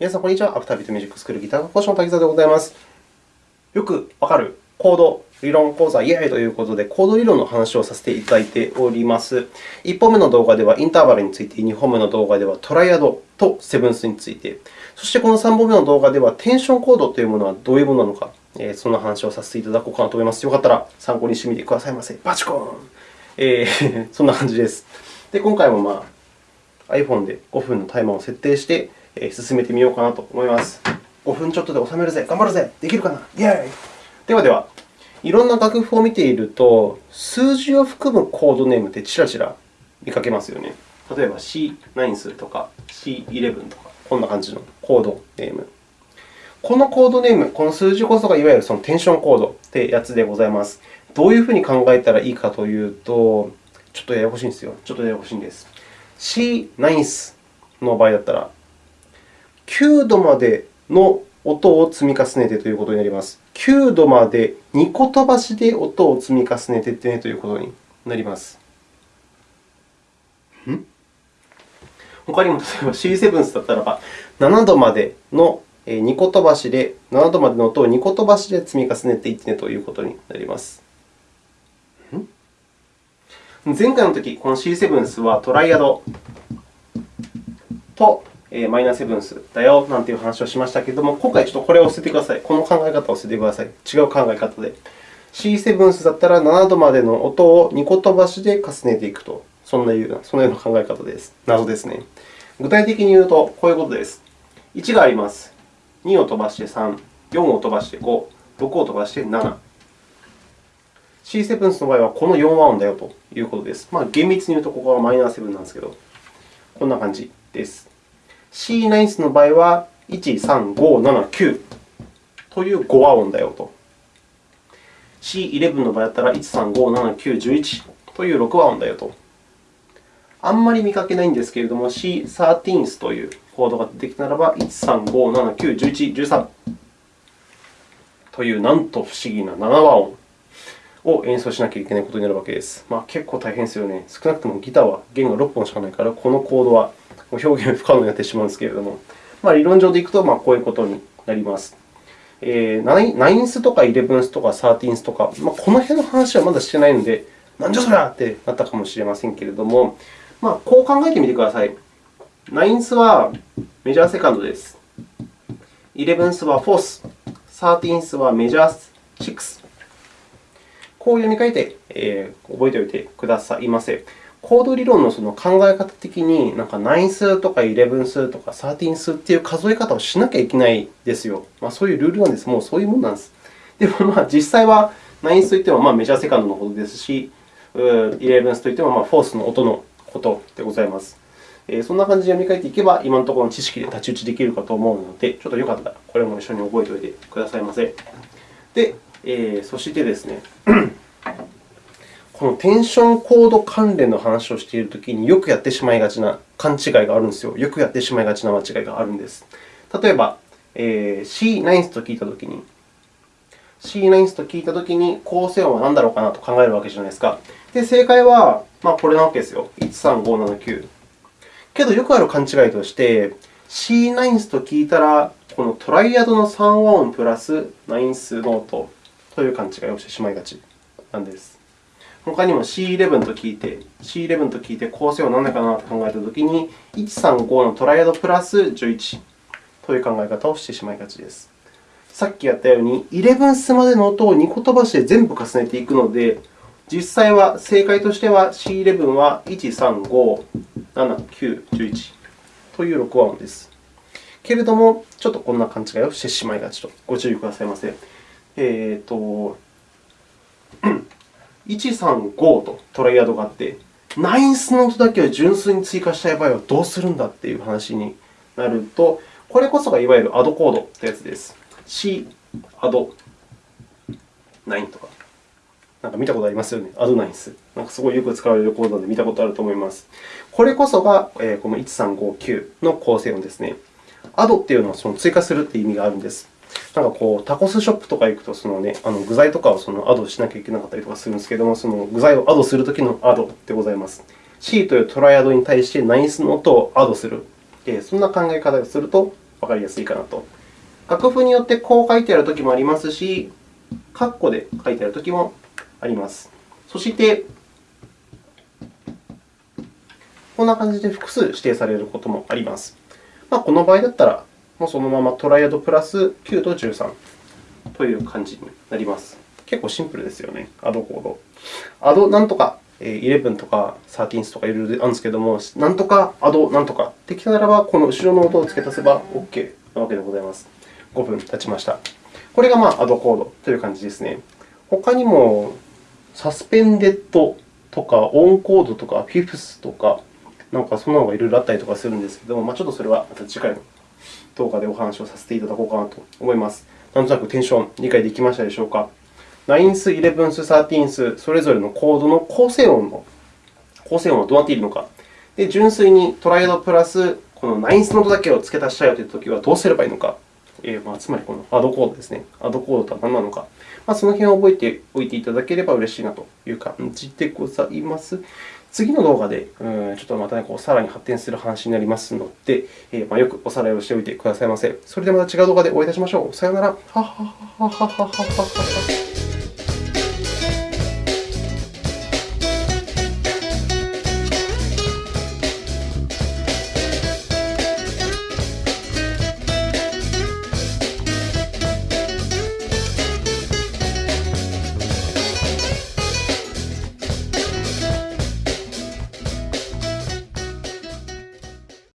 皆さん、こんにちは。アフタービートミュージックスクールギター講師の滝沢でございます。よくわかるコード理論講座イエーイということで、コード理論の話をさせていただいております。1本目の動画ではインターバルについて、2本目の動画ではトライアドとセブンスについて、そしてこの3本目の動画ではテンションコードというものはどういうものなのか、その話をさせていただこうかなと思います。よかったら参考にしてみてくださいませ。バチコーン、えー、そんな感じです。で今回も、まあ、iPhone で5分のタイマーを設定して、進めてみようかなと思います。5分ちょっとで収めるぜ、頑張るぜ、できるかな、イェーイではでは、いろんな楽譜を見ていると、数字を含むコードネームってちらちら見かけますよね。例えば C9 数とか C11 とか、こんな感じのコードネーム。このコードネーム、この数字こそがいわゆるそのテンションコードってやつでございます。どういうふうに考えたらいいかというと、ちょっとややこしいんですよ。ちょっとややこしいんです。C9 の場合だったら、9度までの音を積み重ねてということになります。9度まで2個飛ばしで音を積み重ねてってねということになります。ん？他にも例えば C7 だったらば、7度までの2個飛ばしで、7度までの音を2個飛ばしで積み重ねていってねということになります。前回のとき、この C7 はトライアドとマイナーセブンスだよなんていう話をしましたけれども、今回ちょっとこれを捨ててください。この考え方を捨ててください。違う考え方で。C7 だったら7度までの音を2個飛ばしで重ねていくと。そんなようなそのような考え方です。謎ですね。具体的に言うと、こういうことです。1があります。2を飛ばして3、4を飛ばして5、6を飛ばして7。C7 の場合はこの4和音だよということです。まあ、厳密に言うと、ここはマイナー7なんですけど、こんな感じです。C9 の場合は、1、3、5、7、9という5和音だよと。C11 の場合だったら、1、3、5、7、9、11という6和音だよと。あんまり見かけないんですけれども、C13 というコードが出てきたならば、1、3、5、7、9、11、13というなんと不思議な7和音を演奏しなきゃいけないことになるわけです。まあ、結構大変ですよね。少なくともギターは弦が6本しかないから、このコードは表現不可能になってしまうんですけれども、まあ、理論上でいくと、まあ、こういうことになります。えー、9スとか11スとか13スとか、まあ、この辺の話はまだしてないので、なんじゃそりゃってなったかもしれませんけれども、まあ、こう考えてみてください。9スはメジャーセカンドです。11スはフォース、13スはメジャー6。こう読み替えて、えー、覚えておいてくださいませ。コード理論のその考え方的に、なんか9数とか11数とか13数という数え方をしなきゃいけないですよ。まあ、そういうルールなんです。もうそういうものなんです。でも、まあ、実際は9数といってもまあメジャーセカンドのことですし、11数といってもまあフォースの音のことでございます。そんな感じで読み替えていけば、今のところの知識で太刀打ちできるかと思うので、ちょっとよかったらこれも一緒に覚えておいてくださいませ。で、えー、そしてですねこのテンションコード関連の話をしているときによくやってしまいがちな勘違いがあるんですよ。よくやってしまいがちな間違いがあるんです。例えば、えー、C9 と聞いたときに、C9 と聞いたときに、構成音は何だろうかなと考えるわけじゃないですか。で、正解は、まあ、これなわけですよ。13579。けど、よくある勘違いとして、C9 と聞いたら、このトライアドの3和音プラスナインスノートという勘違いをしてしまいがちなんです。他にも C11 と聞いて、C11 と聞いて構成は何だかなと考えたときに、135のトライアドプラス11という考え方をしてしまいがちです。さっきやったように、11スまでの音を2個飛ばして全部重ねていくので、実際は正解としては C11 は1、3、5、7、9、11という6和音です。けれども、ちょっとこんな勘違いをしてしまいがちとご注意くださいませ。えーと135とトライアドがあって、ナインスの音だけを純粋に追加したい場合はどうするんだという話になると、これこそがいわゆるアドコードというやつです。C、アド、9とか。なんか見たことありますよね。アドナインス。なんかすごいよく使われるコードで見たことあると思います。これこそがこの1359の構成音ですね。アドというのはその追加するという意味があるんです。なんかこうタコスショップとか行くと、そのね、あの具材とかをそのアドしなきゃいけなかったりとかするんですけれども、その具材をアドするときのアドでございます。C というトライアドに対してナイスの音をアドする。そんな考え方をするとわかりやすいかなと。楽譜によってこう書いてあるときもありますし、括弧で書いてあるときもあります。そして、こんな感じで複数指定されることもあります。まあ、この場合だったら、もそのままトライアドプラス9と13という感じになります。結構シンプルですよね、アドコード。アドなんとか11とか13とかいろいろあるんですけれども、なんとかアドなんとかってきたならば、この後ろの音を付け足せば OK なわけでございます。5分経ちました。これがまあアドコードという感じですね。他にも、サスペンデッドとか、オンコードとか、フィフスとか、なんかそんなのがいろいろあったりとかするんですけども、まあ、ちょっとそれはまた次回の動画でお話をさせていただこうかなと思います。なんとなくテンション理解できましたでしょうか ?9th、11th、13th、それぞれのコードの構成音の構成音はどうなっているのか。で、純粋にトライアドプラスこの 9th ノートだけを付け足したいというときはどうすればいいのか。えーまあ、つまりこのアドコードですね。アドコードとは何なのか。まあ、その辺を覚えておいていただければ嬉しいなという感じでございます。次の動画で、うん、ちょっとまた、ね、こうさらに発展する話になりますので、えー、まあ、よくおさらいをしておいてくださいませ。それではまた違う動画でお会いいたしましょう。さようなら。